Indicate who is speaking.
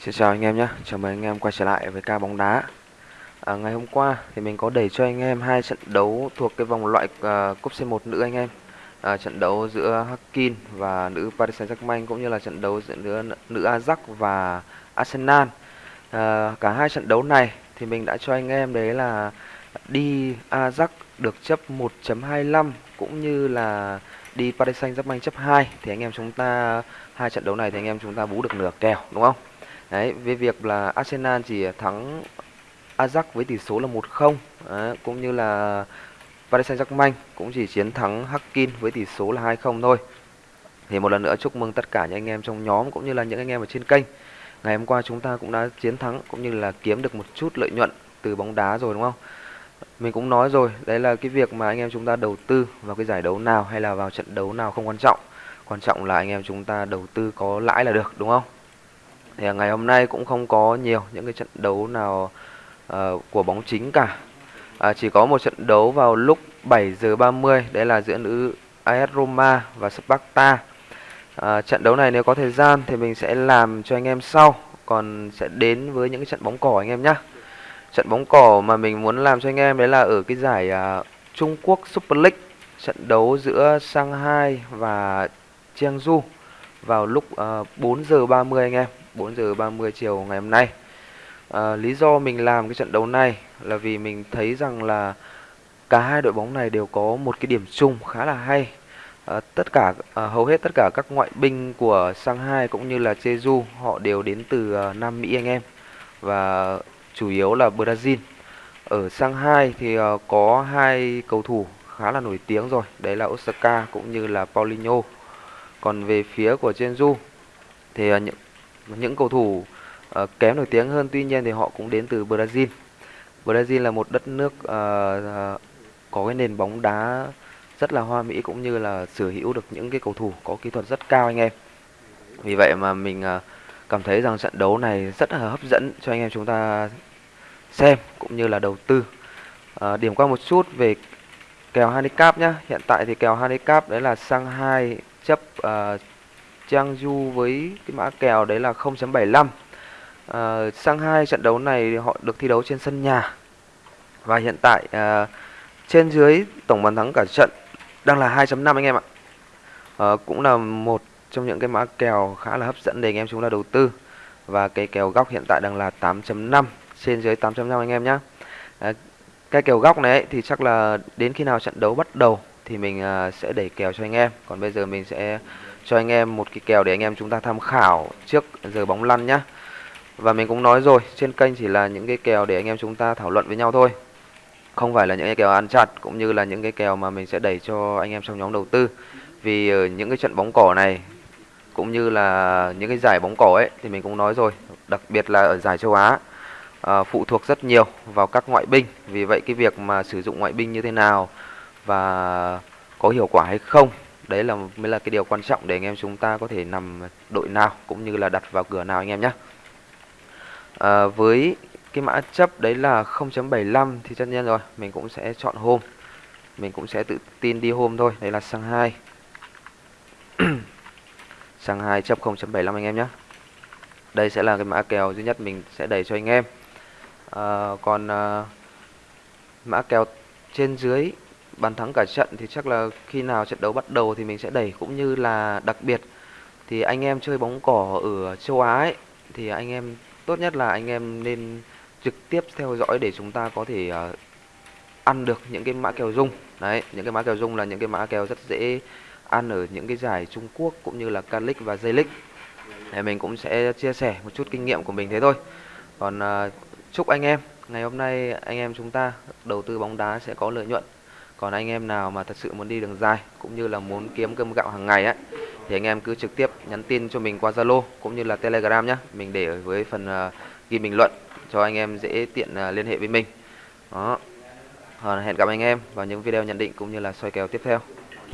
Speaker 1: Xin chào anh em nhé, chào mừng anh em quay trở lại với ca bóng đá. À, Ngày hôm qua thì mình có đẩy cho anh em hai trận đấu thuộc cái vòng loại uh, cúp C1 nữ anh em. À, Trận đấu giữa Hakin và nữ Paris Saint-Germain cũng như là trận đấu giữa nữ, nữ Ajax và Arsenal. À, Cả hai trận đấu này thì mình đã cho anh em đấy là đi Ajax được chấp 1.25 cũng như là đi Paris Saint-Germain chấp 2 thì anh em chúng ta hai trận đấu này thì anh em chúng ta bú được nửa kèo đúng không? Đấy, về việc là Arsenal chỉ thắng Ajax với tỷ số là 1-0 cũng như là Paris Saint-Germain cũng chỉ chiến thắng Hakin với tỷ số là 2-0 thôi. Thì một lần nữa chúc mừng tất cả những anh em trong nhóm cũng như là những anh em ở trên kênh. Ngày hôm qua chúng ta cũng đã chiến thắng cũng như là kiếm được một chút lợi nhuận từ bóng đá rồi đúng không? Mình cũng nói rồi, đấy là cái việc mà anh em chúng ta đầu tư vào cái giải đấu nào hay là vào trận đấu nào không quan trọng. Quan trọng là anh em chúng ta đầu tư có lãi là được đúng không? Thì ngày hôm nay cũng không có nhiều những cái trận đấu nào uh, của bóng chính cả. À, chỉ có một trận đấu vào lúc 7 giờ 30 đấy là giữa nữ AS Roma và Sparta. À, trận đấu này nếu có thời gian thì mình sẽ làm cho anh em sau còn sẽ đến với những cái trận bóng cỏ anh em nhé trận bóng cỏ mà mình muốn làm cho anh em đấy là ở cái giải uh, Trung Quốc Super League. Trận đấu giữa Shanghai và Jiangsu vào lúc ờ, uh, 4 giờ 30 anh em. 4 giờ 30 chiều ngày hôm nay. À, lý do mình làm cái trận đấu này là vì mình thấy rằng là cả hai đội bóng này đều có một cái điểm chung khá là hay. À, tất cả à, hầu hết tất cả các ngoại binh của Shanghai cũng như là Jeju họ đều đến từ à, Nam Mỹ anh em và chủ yếu là Brazil. Ở Shanghai thì à, có hai cầu thủ khá là nổi tiếng rồi, đấy là Osaka cũng như là Paulinho. Còn về phía của Jeju thì à, những những cầu thủ uh, kém nổi tiếng hơn tuy nhiên thì họ cũng đến từ Brazil. Brazil là một đất nước uh, có cái nền bóng đá rất là hoa mỹ cũng như là sở hữu được những cái cầu thủ có kỹ thuật rất cao anh em. Vì vậy mà mình uh, cảm thấy rằng trận đấu này rất là hấp dẫn cho anh em chúng ta xem cũng như là đầu tư. Uh, điểm qua một chút về kèo handicap nhá. Hiện tại thì kèo handicap đấy là sang hai chấp uh, Changju với cái mã kèo đấy là 0.75 à, ờ, sang hai trận đấu này họ được thi đấu trên sân nhà. Và hiện tại à, trên dưới tổng bàn thắng cả trận đang là 2.5 anh em ạ. À, cũng là một trong những cái mã kèo khá là hấp dẫn để anh em chúng ta đầu tư. Và cái kèo góc hiện tại đang là 8.5 trên dưới 8.5 anh em nhé à, cái kèo góc này ấy, thì chắc là đến khi nào trận đấu bắt đầu thì mình à, sẽ đẩy kèo cho anh em. Còn bây giờ mình sẽ cho anh em một cái kèo để anh em chúng ta tham khảo trước giờ bóng lăn nhá. Và mình cũng nói rồi, trên kênh chỉ là những cái kèo để anh em chúng ta thảo luận với nhau thôi. Không phải là những cái kèo ăn chặt cũng như là những cái kèo mà mình sẽ đẩy cho anh em trong nhóm đầu tư. Vì ở những cái trận bóng cỏ này cũng như là những cái giải bóng cỏ ấy thì mình cũng nói rồi, đặc biệt là ở giải châu Á à, phụ thuộc rất nhiều vào các ngoại binh. Vì vậy cái việc mà sử dụng ngoại binh như thế nào và có hiệu quả hay không đấy là mới là cái điều quan trọng để anh em chúng ta có thể nằm đội nào cũng như là đặt vào cửa nào anh em nhé à, với cái mã chấp đấy là 0.75 thì tất nhiên rồi mình cũng sẽ chọn hôm. Mình cũng sẽ tự tin đi hôm thôi đấy là sang 2 sang 2 chấp 0.75 anh em nhé đây sẽ là cái mã kèo duy nhất mình sẽ đẩy cho anh em. À, còn à, mã kèo trên dưới bàn thắng cả trận thì chắc là khi nào trận đấu bắt đầu thì mình sẽ đẩy cũng như là đặc biệt. Thì anh em chơi bóng cỏ ở châu Á ấy, thì anh em tốt nhất là anh em nên trực tiếp theo dõi để chúng ta có thể uh, ăn được những cái mã kèo dung đấy những cái mã kèo dung là những cái mã kèo rất dễ ăn ở những cái giải Trung Quốc cũng như là K-League và J-League. Thì mình cũng sẽ chia sẻ một chút kinh nghiệm của mình thế thôi. Còn uh, chúc anh em ngày hôm nay anh em chúng ta đầu tư bóng đá sẽ có lợi nhuận còn anh em nào mà thật sự muốn đi đường dài cũng như là muốn kiếm cơm gạo hàng ngày ấy thì anh em cứ trực tiếp nhắn tin cho mình qua Zalo cũng như là Telegram nhé mình để ở với phần uh, ghi bình luận cho anh em dễ tiện uh, liên hệ với mình. Đó. Hẹn gặp anh em vào những video nhận định cũng như là soi kèo tiếp theo.